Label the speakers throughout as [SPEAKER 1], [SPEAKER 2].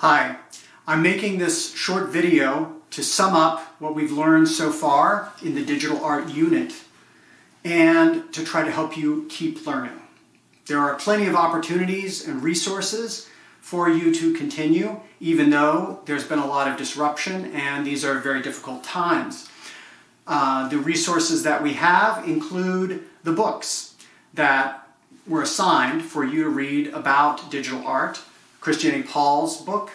[SPEAKER 1] Hi, I'm making this short video to sum up what we've learned so far in the digital art unit and to try to help you keep learning. There are plenty of opportunities and resources for you to continue even though there's been a lot of disruption and these are very difficult times. Uh, the resources that we have include the books that were assigned for you to read about digital art, Christiane Paul's book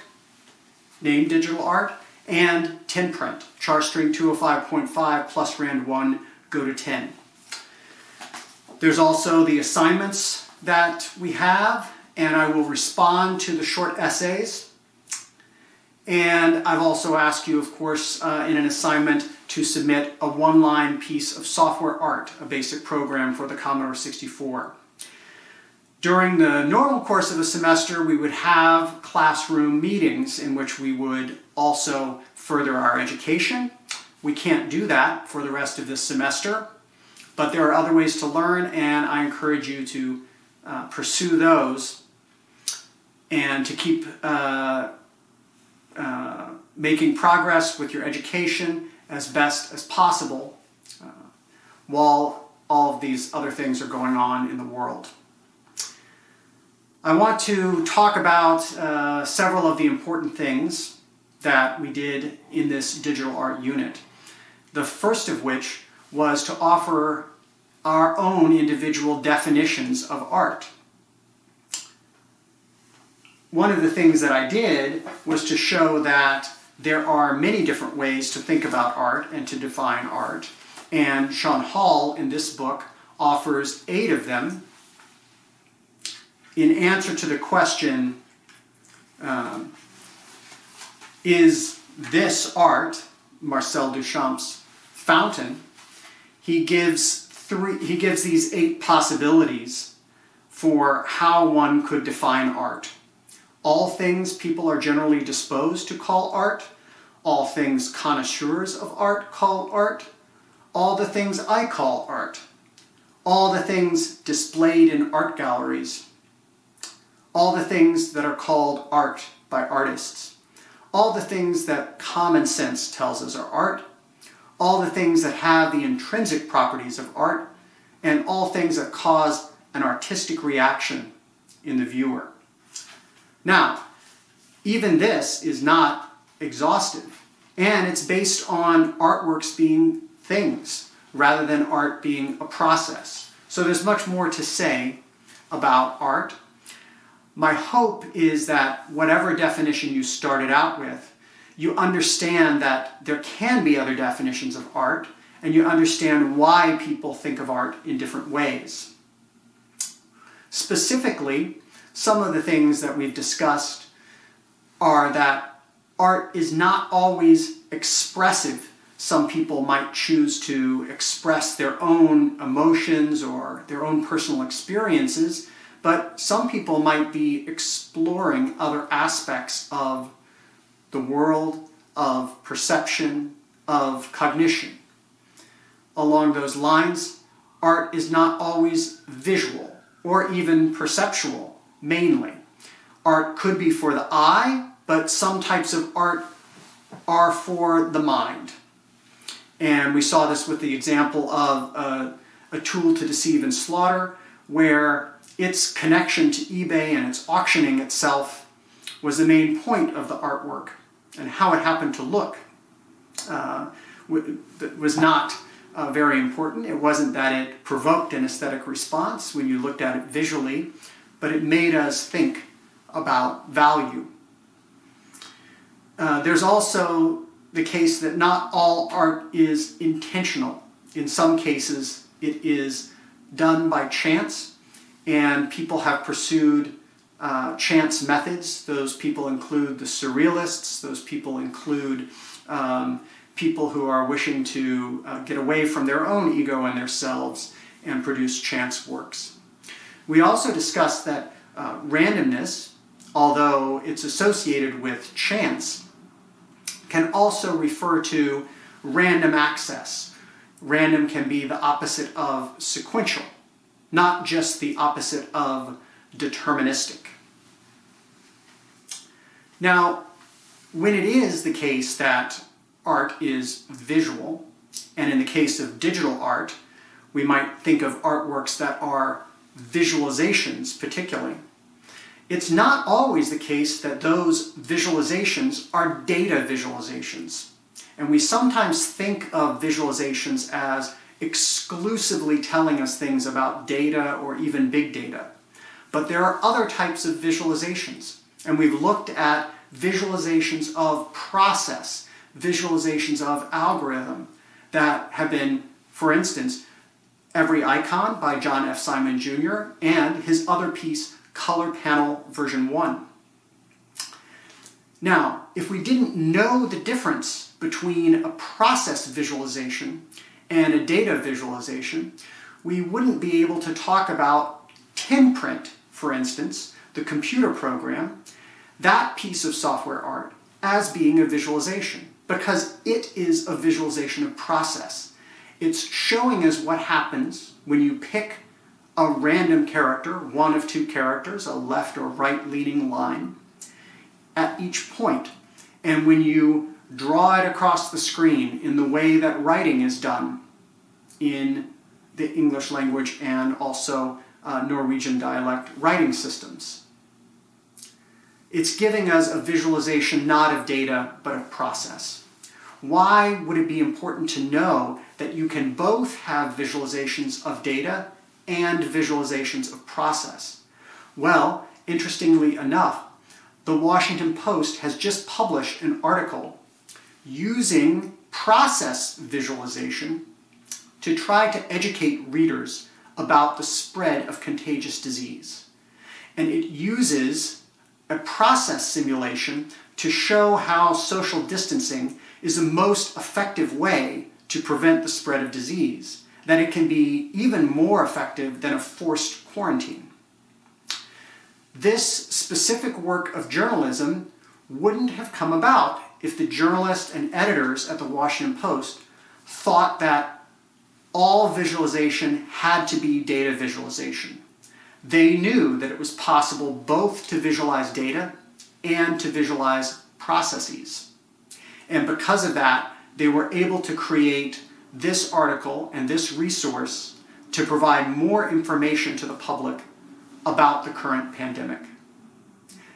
[SPEAKER 1] named Digital Art, and 10print, Charstring 205.5 plus Rand 1, go to 10. There's also the assignments that we have, and I will respond to the short essays. And I've also asked you, of course, uh, in an assignment to submit a one-line piece of software art, a basic program for the Commodore 64. During the normal course of a semester, we would have classroom meetings in which we would also further our education. We can't do that for the rest of this semester, but there are other ways to learn and I encourage you to uh, pursue those and to keep uh, uh, making progress with your education as best as possible uh, while all of these other things are going on in the world. I want to talk about uh, several of the important things that we did in this digital art unit. The first of which was to offer our own individual definitions of art. One of the things that I did was to show that there are many different ways to think about art and to define art. And Sean Hall in this book offers eight of them in answer to the question, um, is this art, Marcel Duchamp's fountain, he gives three, he gives these eight possibilities for how one could define art. All things people are generally disposed to call art, all things connoisseurs of art call art, all the things I call art, all the things displayed in art galleries, all the things that are called art by artists, all the things that common sense tells us are art, all the things that have the intrinsic properties of art, and all things that cause an artistic reaction in the viewer. Now, even this is not exhaustive, and it's based on artworks being things rather than art being a process. So there's much more to say about art my hope is that whatever definition you started out with, you understand that there can be other definitions of art and you understand why people think of art in different ways. Specifically, some of the things that we've discussed are that art is not always expressive. Some people might choose to express their own emotions or their own personal experiences but some people might be exploring other aspects of the world, of perception, of cognition. Along those lines, art is not always visual or even perceptual, mainly. Art could be for the eye, but some types of art are for the mind. And we saw this with the example of a, a tool to deceive and slaughter, where its connection to eBay and its auctioning itself was the main point of the artwork and how it happened to look uh, was not uh, very important. It wasn't that it provoked an aesthetic response when you looked at it visually, but it made us think about value. Uh, there's also the case that not all art is intentional. In some cases, it is done by chance and people have pursued uh, chance methods. Those people include the surrealists, those people include um, people who are wishing to uh, get away from their own ego and their selves and produce chance works. We also discussed that uh, randomness, although it's associated with chance, can also refer to random access. Random can be the opposite of sequential not just the opposite of deterministic. Now, when it is the case that art is visual, and in the case of digital art, we might think of artworks that are visualizations particularly. It's not always the case that those visualizations are data visualizations. And we sometimes think of visualizations as exclusively telling us things about data or even big data. But there are other types of visualizations. And we've looked at visualizations of process, visualizations of algorithm that have been, for instance, Every Icon by John F. Simon Jr. and his other piece, Color Panel version 1. Now, if we didn't know the difference between a process visualization and a data visualization, we wouldn't be able to talk about 10print, for instance, the computer program, that piece of software art, as being a visualization, because it is a visualization of process. It's showing us what happens when you pick a random character, one of two characters, a left or right leading line, at each point. And when you draw it across the screen in the way that writing is done in the English language and also uh, Norwegian dialect writing systems. It's giving us a visualization not of data, but of process. Why would it be important to know that you can both have visualizations of data and visualizations of process? Well, interestingly enough, the Washington Post has just published an article using process visualization to try to educate readers about the spread of contagious disease. And it uses a process simulation to show how social distancing is the most effective way to prevent the spread of disease, that it can be even more effective than a forced quarantine. This specific work of journalism wouldn't have come about if the journalists and editors at the Washington Post thought that all visualization had to be data visualization. They knew that it was possible both to visualize data and to visualize processes. And because of that, they were able to create this article and this resource to provide more information to the public about the current pandemic.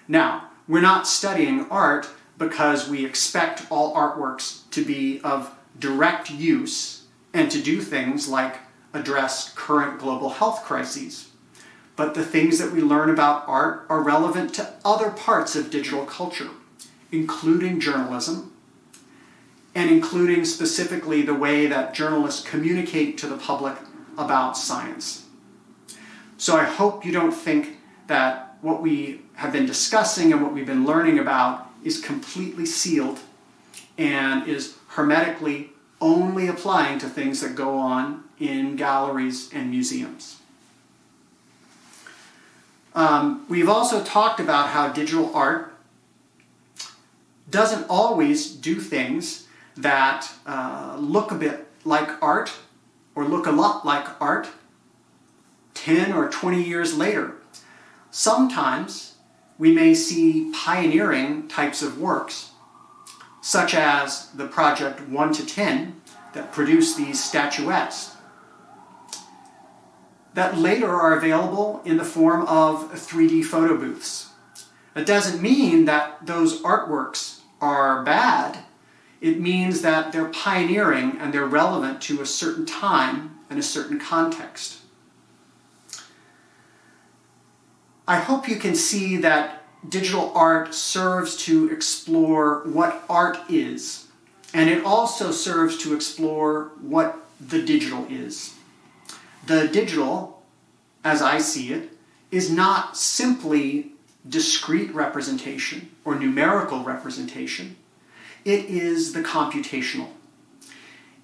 [SPEAKER 1] Now, we're not studying art because we expect all artworks to be of direct use and to do things like address current global health crises. But the things that we learn about art are relevant to other parts of digital culture, including journalism, and including specifically the way that journalists communicate to the public about science. So I hope you don't think that what we have been discussing and what we've been learning about is completely sealed and is hermetically only applying to things that go on in galleries and museums. Um, we've also talked about how digital art doesn't always do things that uh, look a bit like art or look a lot like art 10 or 20 years later. Sometimes we may see pioneering types of works, such as the project 1 to 10 that produced these statuettes, that later are available in the form of 3D photo booths. It doesn't mean that those artworks are bad. It means that they're pioneering and they're relevant to a certain time and a certain context. I hope you can see that digital art serves to explore what art is, and it also serves to explore what the digital is. The digital, as I see it, is not simply discrete representation or numerical representation. It is the computational.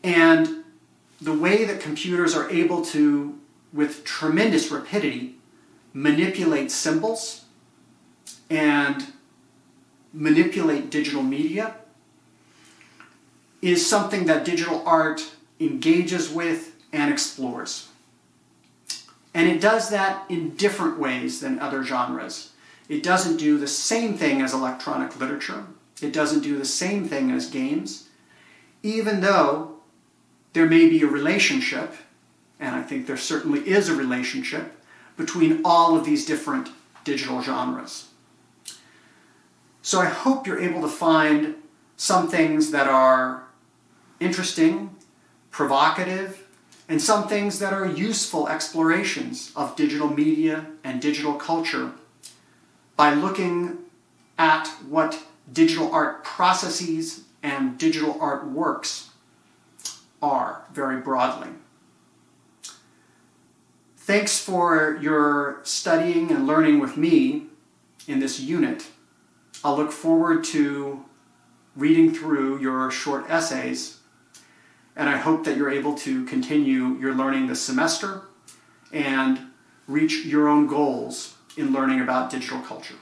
[SPEAKER 1] And the way that computers are able to, with tremendous rapidity, manipulate symbols and manipulate digital media is something that digital art engages with and explores. And it does that in different ways than other genres. It doesn't do the same thing as electronic literature. It doesn't do the same thing as games, even though there may be a relationship, and I think there certainly is a relationship, between all of these different digital genres. So I hope you're able to find some things that are interesting, provocative, and some things that are useful explorations of digital media and digital culture by looking at what digital art processes and digital art works are very broadly. Thanks for your studying and learning with me in this unit. I'll look forward to reading through your short essays, and I hope that you're able to continue your learning this semester and reach your own goals in learning about digital culture.